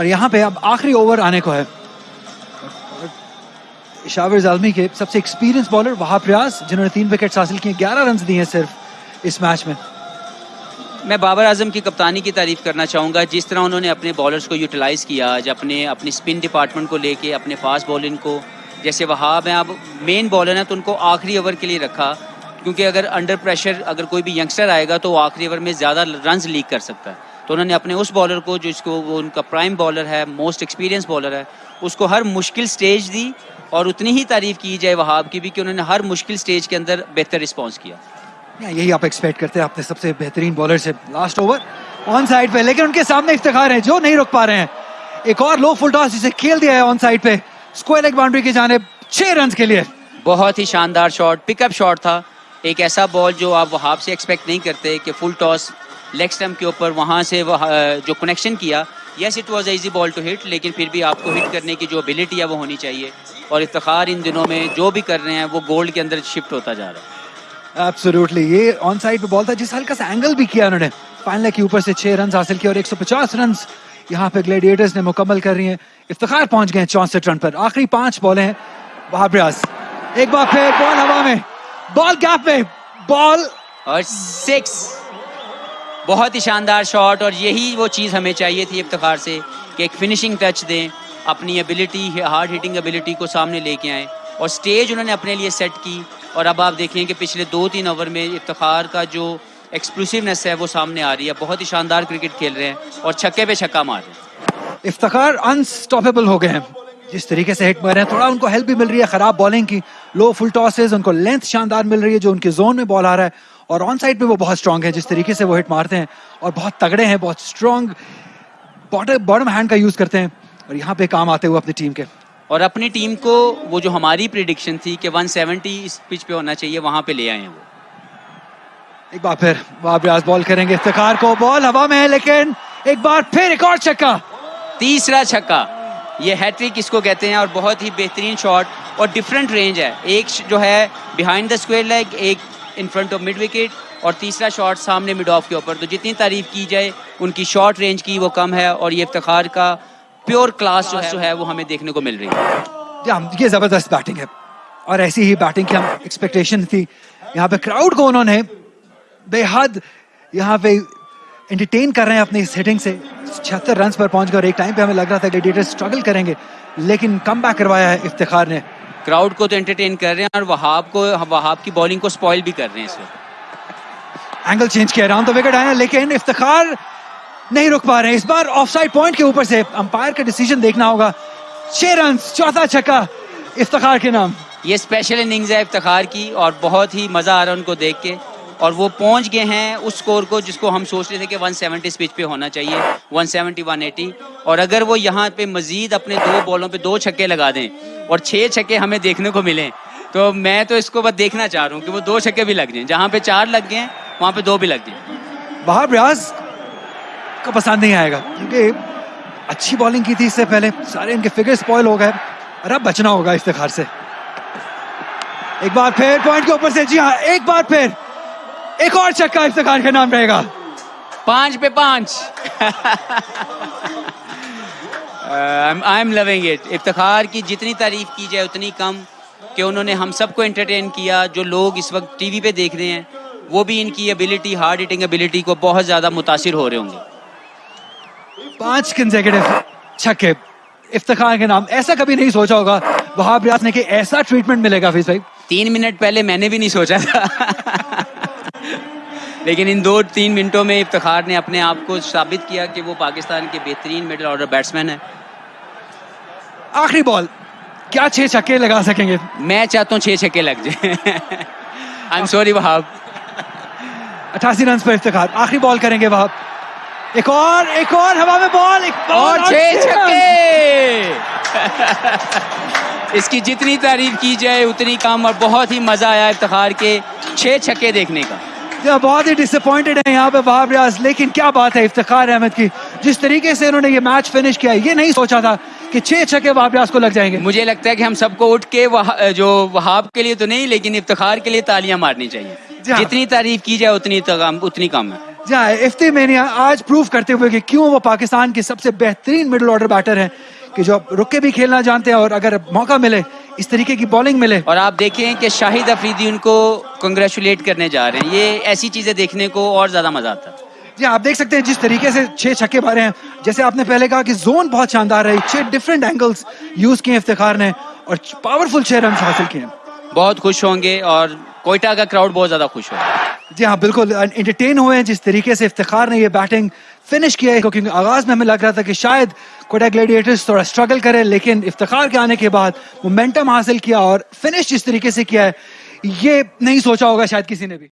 اور یہاں پہ اب آخری اوور آنے کو ہے۔ شاور زالمی کے سب سے ایکسپیرینس بالر وہاب ریاض، جنہوں نے تین وکٹس حاصل کیے، گیارہ رنز دیے ہیں صرف اس میچ میں۔ میں بابر اعظم کی کپتانی کی تعریف کرنا چاہوں گا۔ جس طرح انہوں نے اپنے بالرز کو یوٹیلائز کیا، آج اپنے اپنی اسپن ڈپارٹمنٹ کو لے کے، اپنے فاسٹ بالنگ کو۔ جیسے وہاب ہیں، اب مین بالر ہیں تو ان کو آخری اوور کے لیے رکھا۔ کیونکہ اگر انڈر پریشر اگر کوئی بھی ینگسٹر آئے گا تو وہ آخری اوور میں زیادہ رنز لیک کر سکتا ہے۔ تو انہوں نے اپنے اس بالر کو جو اس کو وہ ان کا پرائم بالر ہے موسٹ ایکسپیرینس بالر ہے اس کو ہر مشکل سٹیج دی اور اتنی ہی تعریف کی جائے وہاب کی بھی کہ انہوں نے ہر مشکل سٹیج کے اندر بہتر رسپانس کیا۔ یہی آپ ایکسپیکٹ کرتے ہیں اپنے سب سے بہترین بالر سے لاسٹ اوور آن سائڈ پہ لیکن ان کے سامنے افتخار ہیں جو نہیں رک پا رہے ہیں۔ ایک اور لو فل ٹاس جسے کھیل دیا ہے آن سائڈ پہ اسکوائر لیگ باؤنڈری کی جانب چھ رنز کے لیے۔ بہت ہی شاندار شاٹ پک اپ شاٹ تھا۔ ایک ایسا بال جو آپ وہاب سے ایکسپیکٹ نہیں کرتے کہ فل ٹاس لیگ اسٹمپ کے اوپر وہاں سے وہ جو کنیکشن کیا yes it was easy ball to hit لیکن پھر بھی آپ کو ہٹ کرنے کی جو ابیلٹی ہے وہ ہونی چاہیے۔ اور افتخار ان دنوں میں جو بھی کر رہے ہیں وہ گولڈ کے اندر شفٹ ہوتا جا رہا ہے۔ ایبسولوٹلی یہ آن سائڈ پہ بال تھا جس ہلکا سا اینگل بھی کیا انہوں نے۔ فائنل کے اوپر سے چھ رنز حاصل کیا اور ایک سو پچاس رنز یہاں پہ گلیڈیٹرز نے مکمل کر رہی ہیں۔ افتخار پہنچ گئے ہیں چونسٹھ رن پر۔ آخری پانچ بالیں ہیں۔ وہاب ریاض ایک بار پھر بال ہوا میں۔ بال گیپ میں۔ بال اور سکس بہت ہی شاندار شاٹ اور یہی وہ چیز ہمیں چاہیے تھی افتخار سے کہ ایک فنشنگ ٹچ دیں، اپنی ابیلٹی ہارڈ ہٹنگ ابیلٹی کو سامنے لے کے آئیں۔ اور سٹیج انہوں نے اپنے لیے سیٹ کی۔ اور اب آپ دیکھیں کہ پچھلے دو تین اوور میں افتخار کا جو ایکسپلوسیونیس ہے وہ سامنے آ رہی ہے۔ بہت ہی شاندار کرکٹ کھیل رہے ہیں اور چھکے پہ چھکا مار رہے ہیں۔ افتخار انسٹاپیبل ہو گئے ہیں۔ جس طریقے سے ہٹ مار رہے ہیں تھوڑا ان کو ہیلپ بھی مل رہی ہے خراب بالنگ کی لو فل ٹاسز ان کو لینتھ شاندار مل رہی ہے جو ان کے زون میں بال آ رہا ہے۔ اور آن سائڈ پہ وہ بہت اسٹرانگ ہے جس طریقے سے وہ ہٹ مارتے ہیں۔ اور بہت تگڑے ہیں بہت اسٹرانگ باٹم ہینڈ کا یوز کرتے ہیں۔ اور یہاں پہ کام آتے ہوئے اپنی ٹیم کے۔ اور اپنی ٹیم کو وہ جو ہماری پریڈکشن تھی کہ 170 اس پچ پہ ہونا چاہیے وہاں پہ لے آئے ہیں وہ۔ ایک بار پھر وہاب ریاض بال کریں گے۔ افتخار کو بال ہوا میں ہے لیکن ایک بار پھر ایک اور چھکا۔ تیسرا چھکا۔ یہ ہیٹرک اس کو کہتے ہیں اور بہت ہی بہترین شاٹ اور ڈفرینٹ رینج ہے۔ ایک جو ہے بیہائنڈ دا اسکوئر لیگ ایک in front of mid wicket اور تیسرا شاٹ سامنے مڈ آف کے اوپر۔ تو جتنی تعریف کی جائے ان کی شارٹ رینج کی وہ کم ہے اور یہ افتخار کا پیور کلاس جو ہے وہ ہمیں دیکھنے کو مل رہی ہے۔ یہ زبردست بیٹنگ ہے۔ اور ایسی ہی بیٹنگ کی ہم ایکسپیکٹیشن تھی۔ یہاں پہ کراؤڈ کو انہوں نے بے حد یہاں پہ انٹرٹین کر رہے ہیں اپنی اس ہٹنگ سے۔ چھہتر رنس پر پہنچ گئے اور ایک ٹائم پہ ہمیں لگ رہا تھا گلیڈیٹر سٹرگل کریں گے لیکن کم بیک کروایا ہے افتخار نے۔ کراؤڈ کو تو انٹرٹین کر رہے ہیں اور وہاب کو وہاب کی بالنگ کو سپوائل بھی کر رہے ہیں اس وقت۔ اینگل چینج کیا رہا تو وکٹ آیا لیکن افتخار نہیں رک پا رہے۔ ہیں اس بار آف سائڈ پوائنٹ کے اوپر سے امپائر کا ڈیسیجن دیکھنا ہوگا۔ چھ رنس چوتھا چھکا افتخار کے نام۔ یہ اسپیشل اننگز ہے افتخار کی اور بہت ہی مزہ آ رہا ہے ان کو دیکھ کے۔ اور وہ پہنچ گئے ہیں اس سکور کو جس کو ہم سوچ رہے تھے کہ 170 سپیچ پہ ہونا چاہیے 170 180 اور اگر وہ یہاں پہ مزید اپنے دو بالوں پہ دو چھکے لگا دیں اور چھ چھکے ہمیں دیکھنے کو ملیں، تو میں تو اس کو بس دیکھنا چاہ رہا ہوں کہ وہ دو چھکے بھی لگ جائیں۔ جہاں پہ چار لگ گئے، وہاں پہ دو بھی لگ جائیں۔ وہاب ریاض کا پسند نہیں آئے گا، کیونکہ اچھی بالنگ کی تھی اس سے پہلے۔ سارے ان کے فگر سپوائل ہو گئے۔ اور اب بچنا ہوگا افتخار سے۔ ایک بار پھر پوائنٹ کے اوپر سے جی ہاں ایک بار پھر۔ ایک اور چکا افتخار کا نام رہے گا۔ پانچ پہ پانچ۔ I am loving it Iftikhar کی جتنی تعریف کی جائے اتنی کم کہ انہوں نے ہم سب کو انٹرٹین کیا جو لوگ اس وقت ٹی وی پہ دیکھ رہے ہیں وہ بھی ان کی ابیلٹی ہارڈ ہٹنگ ابیلٹی کو بہت زیادہ متاثر ہو رہے ہوں گے۔ پانچ کنزیکٹو چھکے۔ افتخار کے نام۔ ایسا کبھی نہیں سوچا ہوگا۔ وہاب ریاض نے کہ ایسا ٹریٹمنٹ ملے گا فیس بھائی۔ تین منٹ پہلے میں نے بھی نہیں سوچا تھا۔ لیکن ان دو تین منٹوں میں افتخار نے اپنے آپ کو ثابت کیا کہ وہ پاکستان کے بہترین مڈل آرڈر بیٹسمین ہے آخری بال کیا چھ چھکے لگا سکیں گے؟ میں چاہتا ہوں چھ چھکے لگ جائیں۔ آئی ایم سوری وہاب اٹھاسی رنس پر افتخار۔ آخری بال کریں گے وہاں ایک اور ایک اور ہوا میں بال اور چھ چھکے۔ اس کی جتنی تعریف کی جائے اتنی کم اور بہت ہی مزہ آیا افتخار کے چھ چھکے دیکھنے کا۔ بہت ہی ڈس اپوائنٹڈ ہے یہاں پہ وہاب ریاض لیکن کیا بات ہے افتخار احمد کی۔ جس طریقے سے انہوں نے یہ میچ فنش کیا یہ نہیں سوچا تھا کہ چھ چھکے وہاب ریاض کو لگ جائیں گے۔ مجھے لگتا ہے کہ ہم سب کو اٹھ کے جو وہاب کے لیے تو نہیں لیکن افتخار کے لیے تالیاں مارنی چاہیے۔ جتنی تعریف کی جائے اتنی اتنی کم ہے۔ جی ہاں افتی مینیا آج پروف کرتے ہوئے کہ کیوں وہ پاکستان کے سب سے بہترین مڈل آرڈر بیٹر ہیں کہ جو رک کے بھی کھیلنا جانتے ہیں اور اگر موقع ملے اس طریقے کی بالنگ ملے؟ اور آپ دیکھیں کہ شاہد افریدی ان کو کنگریچولیٹ کرنے جا رہے ہیں۔ یہ ایسی چیزیں دیکھنے کو اور زیادہ مزہ آتا ہے۔ جی آپ دیکھ سکتے ہیں جس طریقے سے چھ چھکے مارے ہیں۔ جیسے آپ نے پہلے کہا کہ زون بہت شاندار ہے۔ چھ ڈفرینٹ اینگلز یوز کیے افتخار نے اور پاورفل چھ رنس حاصل کیے ہیں۔ بہت خوش ہوں گے اور کوئٹہ کا کراؤڈ بہت زیادہ خوش ہوگا جی ہاں بالکل انٹرٹین ہوئے ہیں، جس طریقے سے افتخار نے یہ بیٹنگ فنش کیا ہے، کیونکہ آغاز میں ہمیں لگ رہا تھا کہ شاید کوئٹہ گلیڈیٹرز تھوڑا اسٹرگل کرے لیکن افتخار کے آنے کے بعد مومنٹم حاصل کیا اور فنش جس طریقے سے کیا ہے، یہ نہیں سوچا ہوگا شاید کسی نے بھی۔